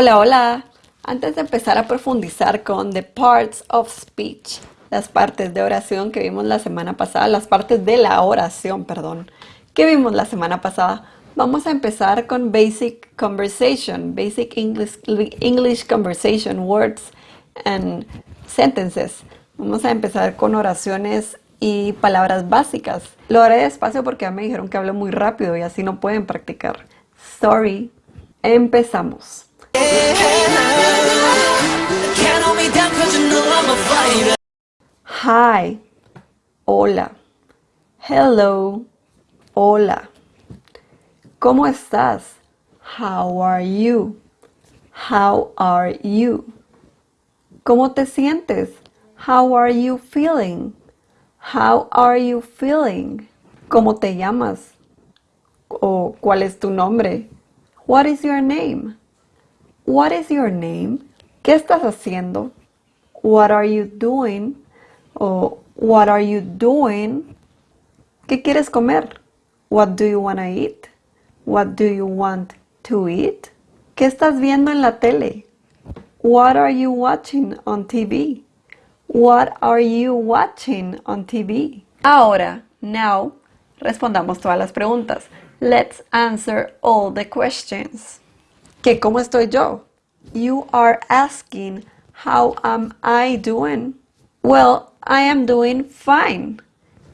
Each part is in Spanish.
Hola, hola. Antes de empezar a profundizar con the parts of speech, las partes de oración que vimos la semana pasada, las partes de la oración, perdón, que vimos la semana pasada, vamos a empezar con basic conversation, basic English, English conversation, words and sentences. Vamos a empezar con oraciones y palabras básicas. Lo haré despacio porque ya me dijeron que hablo muy rápido y así no pueden practicar. Sorry. Empezamos. Hi. Hola. Hello. Hola. ¿Cómo estás? How are you? How are you? ¿Cómo te sientes? How are you feeling? How are you feeling? ¿Cómo te llamas? ¿O cuál es tu nombre? What is your name? What is your name? ¿Qué estás haciendo? What are you doing? O what are you doing? ¿Qué quieres comer? What do you want to eat? What do you want to eat? ¿Qué estás viendo en la tele? What are you watching on TV? What are you watching on TV? Ahora, now, respondamos todas las preguntas. Let's answer all the questions. ¿Qué cómo estoy yo? You are asking how am I doing? Well, I am doing fine.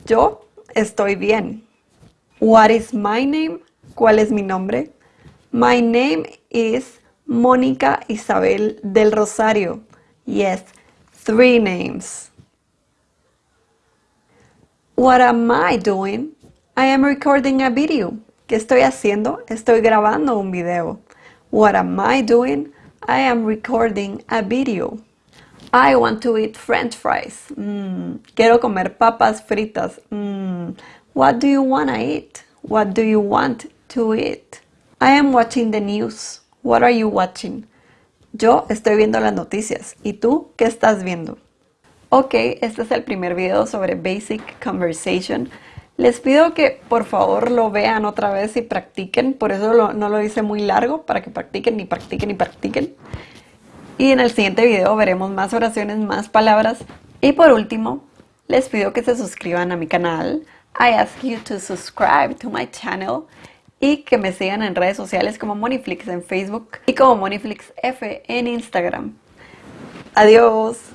Yo estoy bien. What is my name? ¿Cuál es mi nombre? My name is Mónica Isabel del Rosario. Yes, three names. What am I doing? I am recording a video. ¿Qué estoy haciendo? Estoy grabando un video. What am I doing? I am recording a video. I want to eat french fries. Mm, quiero comer papas fritas. Mm, what do you want to eat? What do you want to eat? I am watching the news. What are you watching? Yo estoy viendo las noticias. ¿Y tú qué estás viendo? Ok, este es el primer video sobre Basic Conversation. Les pido que por favor lo vean otra vez y practiquen, por eso no lo hice muy largo, para que practiquen y practiquen y practiquen. Y en el siguiente video veremos más oraciones, más palabras. Y por último, les pido que se suscriban a mi canal. I ask you to subscribe to my channel y que me sigan en redes sociales como Moniflix en Facebook y como Moniflix F en Instagram. Adiós.